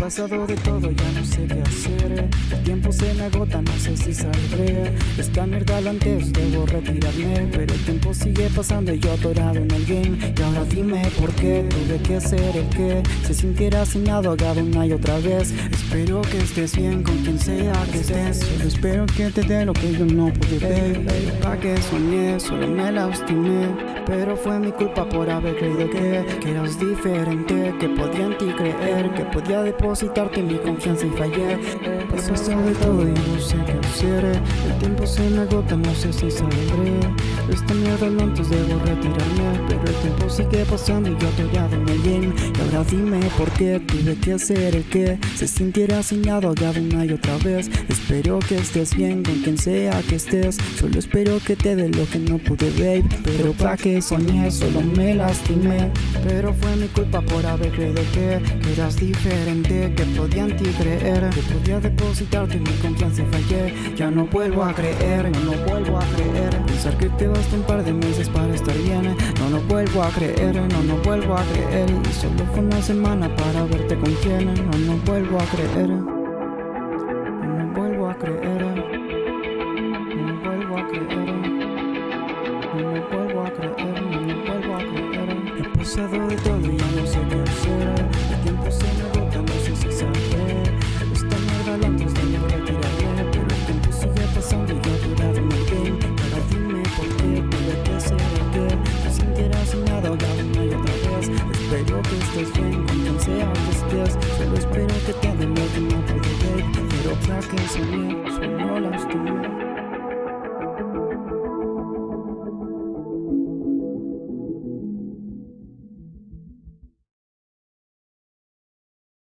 pasado de todo, ya no sé qué hacer. El tiempo se me agota, no sé si saldré. Esta mierda antes debo retirarme Pero el tiempo sigue pasando y yo atorado en el game ahora dime por qué tuve que ser el que Se sintiera asignado, agado una y otra vez. Espero que estés bien con quien sea que estés. Solo espero que te dé lo que yo no pude ver. Pa' que soñé, solo me lastimé. Pero fue mi culpa por haber creído que Que eras diferente, que podía en ti creer Que podía depositarte mi confianza y fallé. Pasó de todo y no sé qué hacer. El tiempo se me agota, no sé si saldré Esta mierda antes debo retirarme tiempo sigue pasando y yo atorado en el game Y ahora dime por qué tuve que ser el que Se sintiera asignado, agado una y otra vez. Espero que estés bien con quien sea que estés. Solo espero que te dé lo que no pude, babe. Pero pa' que soñé, solo me lastimé. Pero fue mi culpa por haber creído que, eras diferente Que podía en ti creer, que podía depositarte mi confianza y fallé. Ya no vuelvo a creer, no, no vuelvo a creer. Pensar que te basta un par de meses para estar bien. No, no vuelvo vuelvo a creer, no, no vuelvo a creer. Y solo fue una semana para verte con quién, no, no vuelvo a creer. No, no vuelvo a creer. No, no vuelvo a creer. No, no vuelvo a creer, no, no vuelvo a creer. He pasado de todo y ya no sé Espero que estés bien, contense a tus pies Solo espero que te den lo que no pude ver Pero para que soñé, solo las tuyas